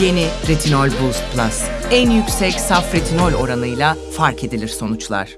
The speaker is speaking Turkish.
Yeni Retinol Boost Plus. En yüksek saf retinol oranıyla fark edilir sonuçlar.